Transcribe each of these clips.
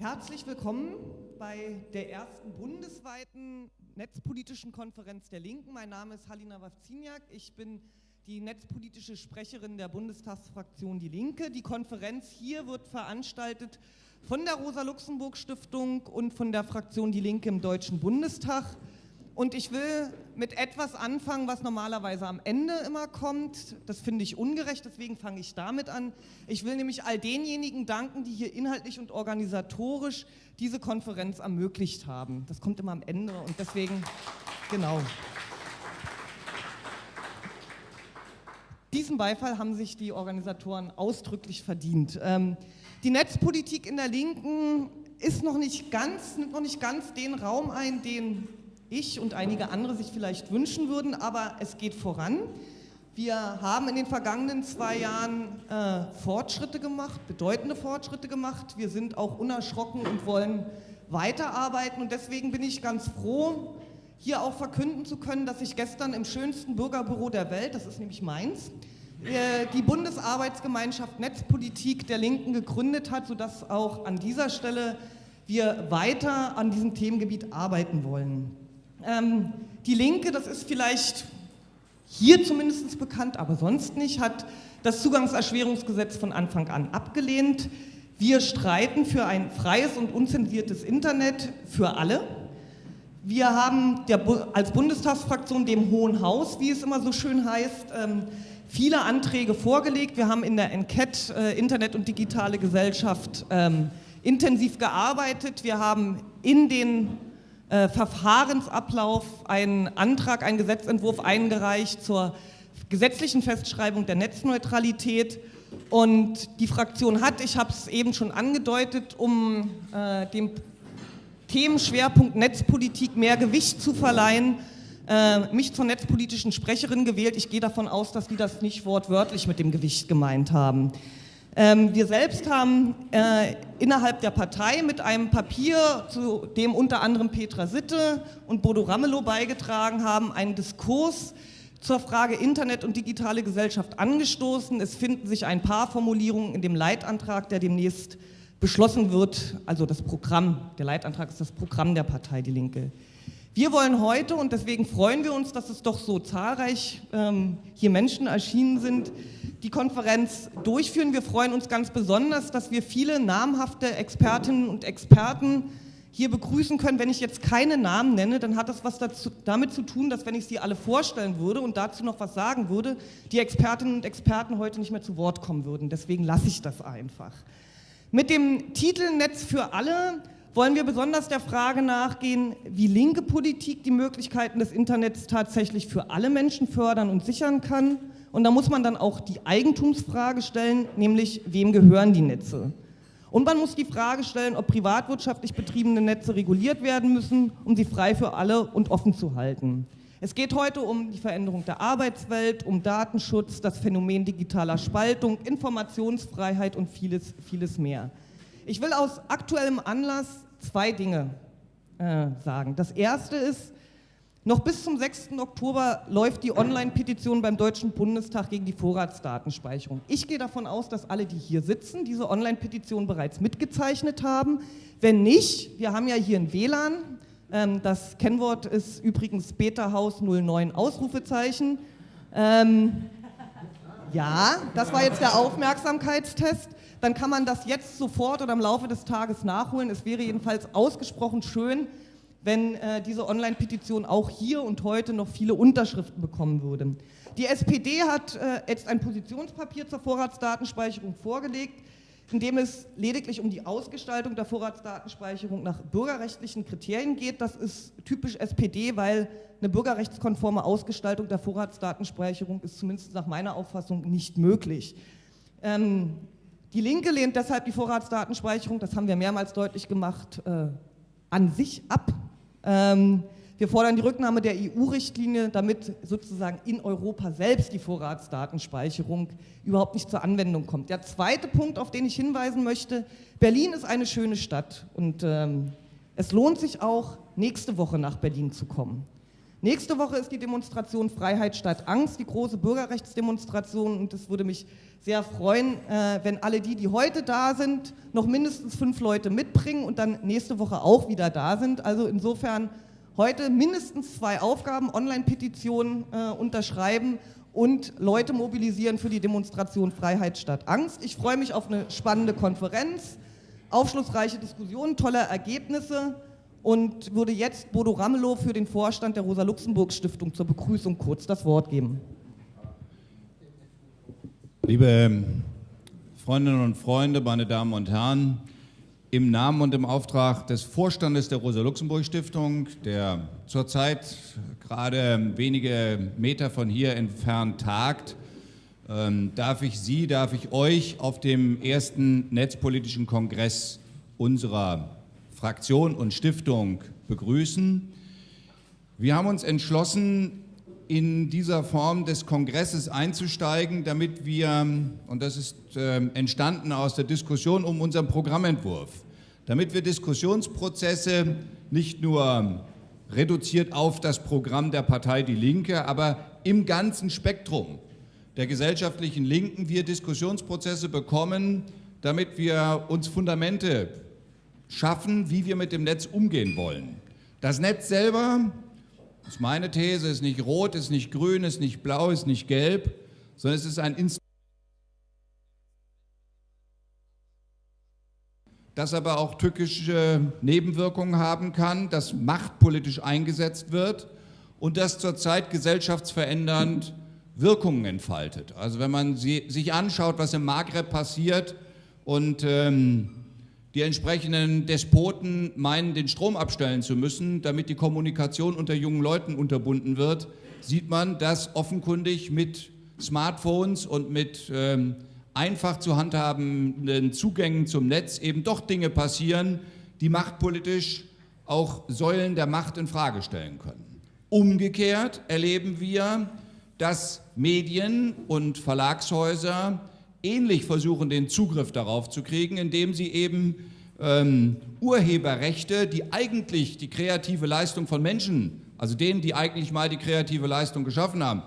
Herzlich willkommen bei der ersten bundesweiten netzpolitischen Konferenz der Linken. Mein Name ist Halina Wawziniak. Ich bin die netzpolitische Sprecherin der Bundestagsfraktion Die Linke. Die Konferenz hier wird veranstaltet von der Rosa-Luxemburg-Stiftung und von der Fraktion Die Linke im Deutschen Bundestag. Und ich will mit etwas anfangen, was normalerweise am Ende immer kommt. Das finde ich ungerecht, deswegen fange ich damit an. Ich will nämlich all denjenigen danken, die hier inhaltlich und organisatorisch diese Konferenz ermöglicht haben. Das kommt immer am Ende und deswegen, genau. Diesen Beifall haben sich die Organisatoren ausdrücklich verdient. Ähm, die Netzpolitik in der Linken ist noch nicht ganz, nimmt noch nicht ganz den Raum ein, den ich und einige andere sich vielleicht wünschen würden, aber es geht voran. Wir haben in den vergangenen zwei Jahren äh, Fortschritte gemacht, bedeutende Fortschritte gemacht. Wir sind auch unerschrocken und wollen weiterarbeiten und deswegen bin ich ganz froh, hier auch verkünden zu können, dass ich gestern im schönsten Bürgerbüro der Welt, das ist nämlich meins, äh, die Bundesarbeitsgemeinschaft Netzpolitik der Linken gegründet hat, sodass auch an dieser Stelle wir weiter an diesem Themengebiet arbeiten wollen. Ähm, die Linke, das ist vielleicht hier zumindest bekannt, aber sonst nicht, hat das Zugangserschwerungsgesetz von Anfang an abgelehnt. Wir streiten für ein freies und unzensiertes Internet für alle. Wir haben der, als Bundestagsfraktion dem Hohen Haus, wie es immer so schön heißt, ähm, viele Anträge vorgelegt. Wir haben in der Enquete äh, Internet und digitale Gesellschaft ähm, intensiv gearbeitet. Wir haben in den äh, Verfahrensablauf einen Antrag, einen Gesetzentwurf eingereicht zur gesetzlichen Festschreibung der Netzneutralität. Und die Fraktion hat, ich habe es eben schon angedeutet, um äh, dem Themenschwerpunkt Netzpolitik mehr Gewicht zu verleihen, äh, mich zur netzpolitischen Sprecherin gewählt. Ich gehe davon aus, dass die das nicht wortwörtlich mit dem Gewicht gemeint haben. Ähm, wir selbst haben äh, innerhalb der Partei mit einem Papier, zu dem unter anderem Petra Sitte und Bodo Ramelow beigetragen haben, einen Diskurs zur Frage Internet und digitale Gesellschaft angestoßen. Es finden sich ein paar Formulierungen in dem Leitantrag, der demnächst beschlossen wird, also das Programm, der Leitantrag ist das Programm der Partei Die Linke. Wir wollen heute, und deswegen freuen wir uns, dass es doch so zahlreich ähm, hier Menschen erschienen sind, die Konferenz durchführen. Wir freuen uns ganz besonders, dass wir viele namhafte Expertinnen und Experten hier begrüßen können. Wenn ich jetzt keine Namen nenne, dann hat das was dazu, damit zu tun, dass wenn ich sie alle vorstellen würde und dazu noch was sagen würde, die Expertinnen und Experten heute nicht mehr zu Wort kommen würden. Deswegen lasse ich das einfach. Mit dem Titel Netz für alle wollen wir besonders der Frage nachgehen, wie linke Politik die Möglichkeiten des Internets tatsächlich für alle Menschen fördern und sichern kann. Und da muss man dann auch die Eigentumsfrage stellen, nämlich wem gehören die Netze? Und man muss die Frage stellen, ob privatwirtschaftlich betriebene Netze reguliert werden müssen, um sie frei für alle und offen zu halten. Es geht heute um die Veränderung der Arbeitswelt, um Datenschutz, das Phänomen digitaler Spaltung, Informationsfreiheit und vieles, vieles mehr. Ich will aus aktuellem Anlass zwei Dinge äh, sagen. Das erste ist, noch bis zum 6. Oktober läuft die Online-Petition beim Deutschen Bundestag gegen die Vorratsdatenspeicherung. Ich gehe davon aus, dass alle, die hier sitzen, diese Online-Petition bereits mitgezeichnet haben. Wenn nicht, wir haben ja hier ein WLAN, ähm, das Kennwort ist übrigens Beta-Haus 09 Ausrufezeichen. Ähm, ja, das war jetzt der Aufmerksamkeitstest dann kann man das jetzt sofort oder im Laufe des Tages nachholen. Es wäre jedenfalls ausgesprochen schön, wenn äh, diese Online-Petition auch hier und heute noch viele Unterschriften bekommen würde. Die SPD hat äh, jetzt ein Positionspapier zur Vorratsdatenspeicherung vorgelegt, in dem es lediglich um die Ausgestaltung der Vorratsdatenspeicherung nach bürgerrechtlichen Kriterien geht. Das ist typisch SPD, weil eine bürgerrechtskonforme Ausgestaltung der Vorratsdatenspeicherung ist zumindest nach meiner Auffassung nicht möglich. Ähm, die Linke lehnt deshalb die Vorratsdatenspeicherung, das haben wir mehrmals deutlich gemacht, äh, an sich ab. Ähm, wir fordern die Rücknahme der EU-Richtlinie, damit sozusagen in Europa selbst die Vorratsdatenspeicherung überhaupt nicht zur Anwendung kommt. Der zweite Punkt, auf den ich hinweisen möchte, Berlin ist eine schöne Stadt und ähm, es lohnt sich auch, nächste Woche nach Berlin zu kommen. Nächste Woche ist die Demonstration Freiheit statt Angst, die große Bürgerrechtsdemonstration. Und es würde mich sehr freuen, äh, wenn alle die, die heute da sind, noch mindestens fünf Leute mitbringen und dann nächste Woche auch wieder da sind. Also insofern heute mindestens zwei Aufgaben, Online-Petitionen äh, unterschreiben und Leute mobilisieren für die Demonstration Freiheit statt Angst. Ich freue mich auf eine spannende Konferenz, aufschlussreiche Diskussionen, tolle Ergebnisse und würde jetzt Bodo Ramelow für den Vorstand der Rosa-Luxemburg-Stiftung zur Begrüßung kurz das Wort geben. Liebe Freundinnen und Freunde, meine Damen und Herren, im Namen und im Auftrag des Vorstandes der Rosa-Luxemburg-Stiftung, der zurzeit gerade wenige Meter von hier entfernt tagt, ähm, darf ich Sie, darf ich euch auf dem ersten netzpolitischen Kongress unserer Fraktion und Stiftung begrüßen. Wir haben uns entschlossen, in dieser Form des Kongresses einzusteigen, damit wir, und das ist äh, entstanden aus der Diskussion um unseren Programmentwurf, damit wir Diskussionsprozesse nicht nur reduziert auf das Programm der Partei Die Linke, aber im ganzen Spektrum der gesellschaftlichen Linken wir Diskussionsprozesse bekommen, damit wir uns Fundamente schaffen, wie wir mit dem Netz umgehen wollen. Das Netz selber, das ist meine These, ist nicht rot, ist nicht grün, ist nicht blau, ist nicht gelb, sondern es ist ein Instrument, das aber auch tückische Nebenwirkungen haben kann, das machtpolitisch eingesetzt wird und das zurzeit gesellschaftsverändernd Wirkungen entfaltet. Also wenn man sich anschaut, was im Maghreb passiert und ähm, die entsprechenden Despoten meinen, den Strom abstellen zu müssen, damit die Kommunikation unter jungen Leuten unterbunden wird, sieht man, dass offenkundig mit Smartphones und mit ähm, einfach zu handhabenden Zugängen zum Netz eben doch Dinge passieren, die machtpolitisch auch Säulen der Macht in Frage stellen können. Umgekehrt erleben wir, dass Medien und Verlagshäuser ähnlich versuchen, den Zugriff darauf zu kriegen, indem sie eben ähm, Urheberrechte, die eigentlich die kreative Leistung von Menschen, also denen, die eigentlich mal die kreative Leistung geschaffen haben,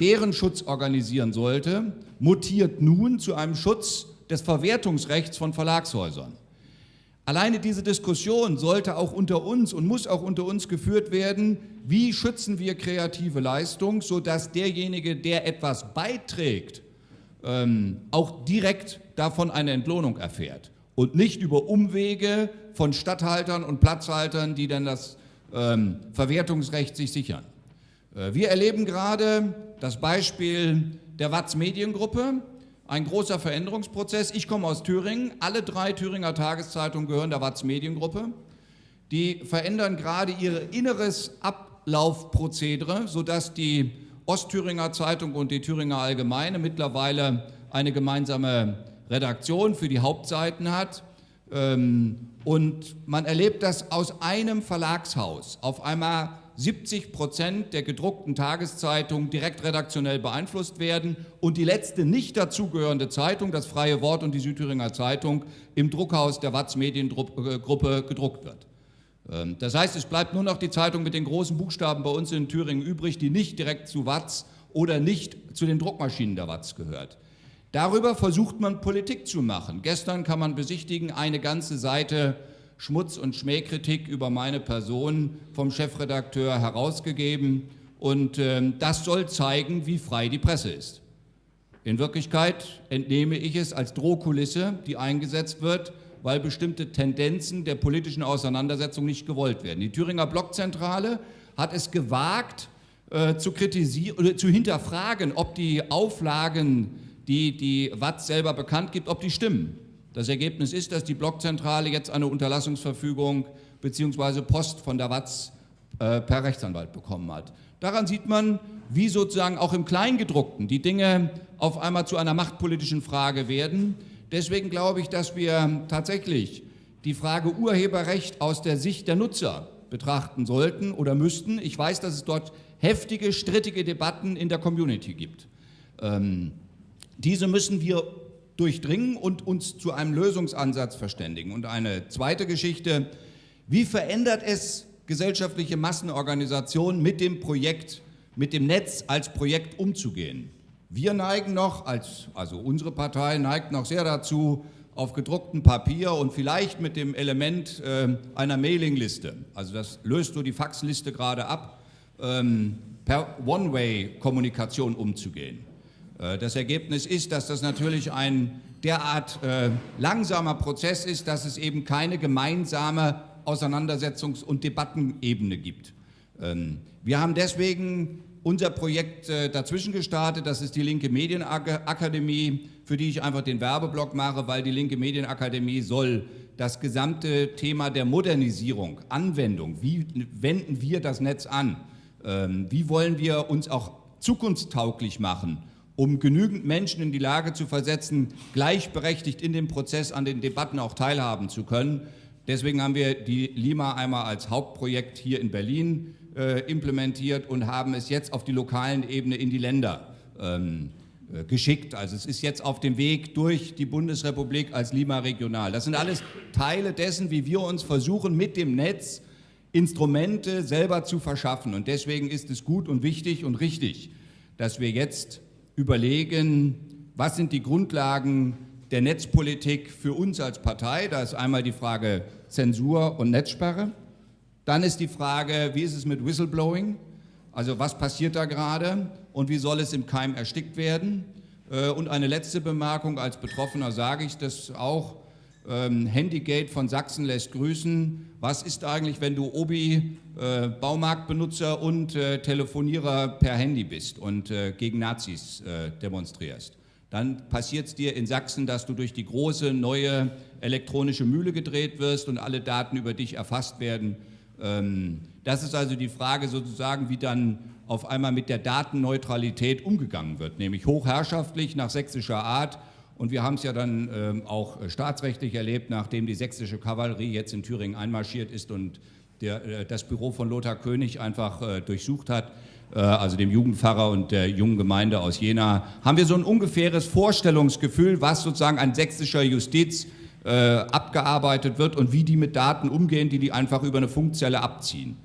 deren Schutz organisieren sollte, mutiert nun zu einem Schutz des Verwertungsrechts von Verlagshäusern. Alleine diese Diskussion sollte auch unter uns und muss auch unter uns geführt werden, wie schützen wir kreative Leistung, sodass derjenige, der etwas beiträgt, ähm, auch direkt davon eine Entlohnung erfährt und nicht über Umwege von Stadthaltern und Platzhaltern, die dann das ähm, Verwertungsrecht sich sichern. Äh, wir erleben gerade das Beispiel der Watz Mediengruppe, ein großer Veränderungsprozess. Ich komme aus Thüringen, alle drei Thüringer Tageszeitungen gehören der Watz Mediengruppe. Die verändern gerade ihr inneres Ablaufprozedere, sodass die Ostthüringer Zeitung und die Thüringer Allgemeine mittlerweile eine gemeinsame Redaktion für die Hauptseiten hat. Ähm, und man erlebt, dass aus einem Verlagshaus auf einmal 70 Prozent der gedruckten Tageszeitungen direkt redaktionell beeinflusst werden und die letzte nicht dazugehörende Zeitung, das Freie Wort und die Südthüringer Zeitung, im Druckhaus der Watz Mediengruppe gedruckt wird. Ähm, das heißt, es bleibt nur noch die Zeitung mit den großen Buchstaben bei uns in Thüringen übrig, die nicht direkt zu Watz oder nicht zu den Druckmaschinen der Watz gehört. Darüber versucht man Politik zu machen. Gestern kann man besichtigen, eine ganze Seite Schmutz- und Schmähkritik über meine Person vom Chefredakteur herausgegeben und äh, das soll zeigen, wie frei die Presse ist. In Wirklichkeit entnehme ich es als Drohkulisse, die eingesetzt wird, weil bestimmte Tendenzen der politischen Auseinandersetzung nicht gewollt werden. Die Thüringer Blockzentrale hat es gewagt, äh, zu kritisieren oder zu hinterfragen, ob die Auflagen, die die Watz selber bekannt gibt, ob die stimmen. Das Ergebnis ist, dass die Blockzentrale jetzt eine Unterlassungsverfügung bzw. Post von der Watz äh, per Rechtsanwalt bekommen hat. Daran sieht man, wie sozusagen auch im Kleingedruckten die Dinge auf einmal zu einer machtpolitischen Frage werden. Deswegen glaube ich, dass wir tatsächlich die Frage Urheberrecht aus der Sicht der Nutzer betrachten sollten oder müssten. Ich weiß, dass es dort heftige, strittige Debatten in der Community gibt. Ähm, diese müssen wir durchdringen und uns zu einem Lösungsansatz verständigen. Und eine zweite Geschichte, wie verändert es gesellschaftliche Massenorganisation mit dem Projekt, mit dem Netz als Projekt umzugehen. Wir neigen noch, als, also unsere Partei neigt noch sehr dazu, auf gedrucktem Papier und vielleicht mit dem Element äh, einer Mailingliste, also das löst du die Faxliste gerade ab, ähm, per One-Way-Kommunikation umzugehen. Äh, das Ergebnis ist, dass das natürlich ein derart äh, langsamer Prozess ist, dass es eben keine gemeinsame Auseinandersetzungs- und Debattenebene gibt. Ähm, wir haben deswegen unser Projekt äh, dazwischen gestartet, das ist die Linke Medienakademie, für die ich einfach den Werbeblock mache, weil die Linke Medienakademie soll das gesamte Thema der Modernisierung, Anwendung, wie wenden wir das Netz an, ähm, wie wollen wir uns auch zukunftstauglich machen, um genügend Menschen in die Lage zu versetzen, gleichberechtigt in dem Prozess an den Debatten auch teilhaben zu können. Deswegen haben wir die Lima einmal als Hauptprojekt hier in Berlin äh, implementiert und haben es jetzt auf die lokalen Ebene in die Länder ähm, äh, geschickt. Also es ist jetzt auf dem Weg durch die Bundesrepublik als Lima Regional. Das sind alles Teile dessen, wie wir uns versuchen, mit dem Netz Instrumente selber zu verschaffen. Und deswegen ist es gut und wichtig und richtig, dass wir jetzt überlegen, was sind die Grundlagen der Netzpolitik für uns als Partei. Da ist einmal die Frage Zensur und Netzsperre. Dann ist die Frage, wie ist es mit Whistleblowing? Also was passiert da gerade und wie soll es im Keim erstickt werden? Äh, und eine letzte Bemerkung, als Betroffener sage ich das auch, ähm, Handygate von Sachsen lässt grüßen. Was ist eigentlich, wenn du Obi, äh, Baumarktbenutzer und äh, Telefonierer per Handy bist und gegen Nazis demonstrierst? Dann passiert es dir in Sachsen, dass du durch die große neue elektronische Mühle gedreht wirst und alle Daten über dich erfasst werden das ist also die Frage sozusagen, wie dann auf einmal mit der Datenneutralität umgegangen wird, nämlich hochherrschaftlich nach sächsischer Art. Und wir haben es ja dann ähm, auch staatsrechtlich erlebt, nachdem die sächsische Kavallerie jetzt in Thüringen einmarschiert ist und der, äh, das Büro von Lothar König einfach äh, durchsucht hat, äh, also dem Jugendpfarrer und der jungen Gemeinde aus Jena, haben wir so ein ungefähres Vorstellungsgefühl, was sozusagen ein sächsischer Justiz äh, abgearbeitet wird und wie die mit Daten umgehen, die die einfach über eine Funkzelle abziehen.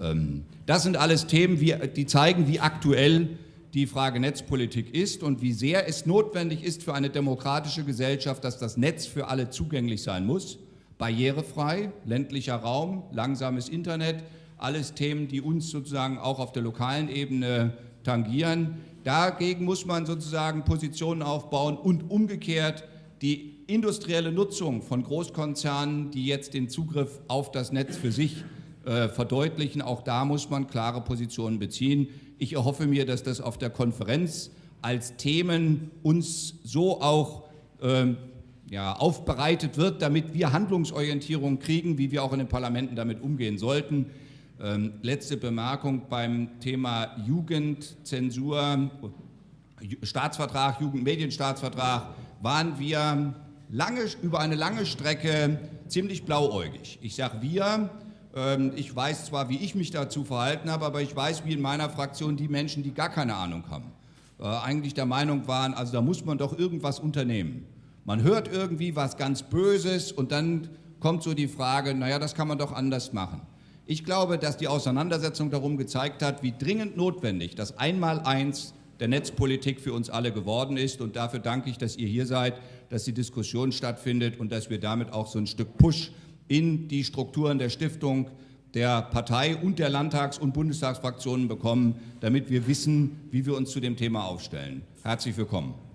Ähm, das sind alles Themen, wie, die zeigen, wie aktuell die Frage Netzpolitik ist und wie sehr es notwendig ist für eine demokratische Gesellschaft, dass das Netz für alle zugänglich sein muss, barrierefrei, ländlicher Raum, langsames Internet, alles Themen, die uns sozusagen auch auf der lokalen Ebene tangieren. Dagegen muss man sozusagen Positionen aufbauen und umgekehrt die industrielle Nutzung von Großkonzernen, die jetzt den Zugriff auf das Netz für sich äh, verdeutlichen. Auch da muss man klare Positionen beziehen. Ich erhoffe mir, dass das auf der Konferenz als Themen uns so auch ähm, ja, aufbereitet wird, damit wir Handlungsorientierung kriegen, wie wir auch in den Parlamenten damit umgehen sollten. Ähm, letzte Bemerkung beim Thema Jugendzensur, Staatsvertrag, Jugendmedienstaatsvertrag, waren wir lange, über eine lange Strecke ziemlich blauäugig. Ich sage wir, ähm, ich weiß zwar, wie ich mich dazu verhalten habe, aber ich weiß, wie in meiner Fraktion die Menschen, die gar keine Ahnung haben, äh, eigentlich der Meinung waren, also da muss man doch irgendwas unternehmen. Man hört irgendwie was ganz Böses und dann kommt so die Frage, naja, das kann man doch anders machen. Ich glaube, dass die Auseinandersetzung darum gezeigt hat, wie dringend notwendig das Einmaleins der Netzpolitik für uns alle geworden ist. Und dafür danke ich, dass ihr hier seid, dass die Diskussion stattfindet und dass wir damit auch so ein Stück Push in die Strukturen der Stiftung, der Partei und der Landtags- und Bundestagsfraktionen bekommen, damit wir wissen, wie wir uns zu dem Thema aufstellen. Herzlich willkommen.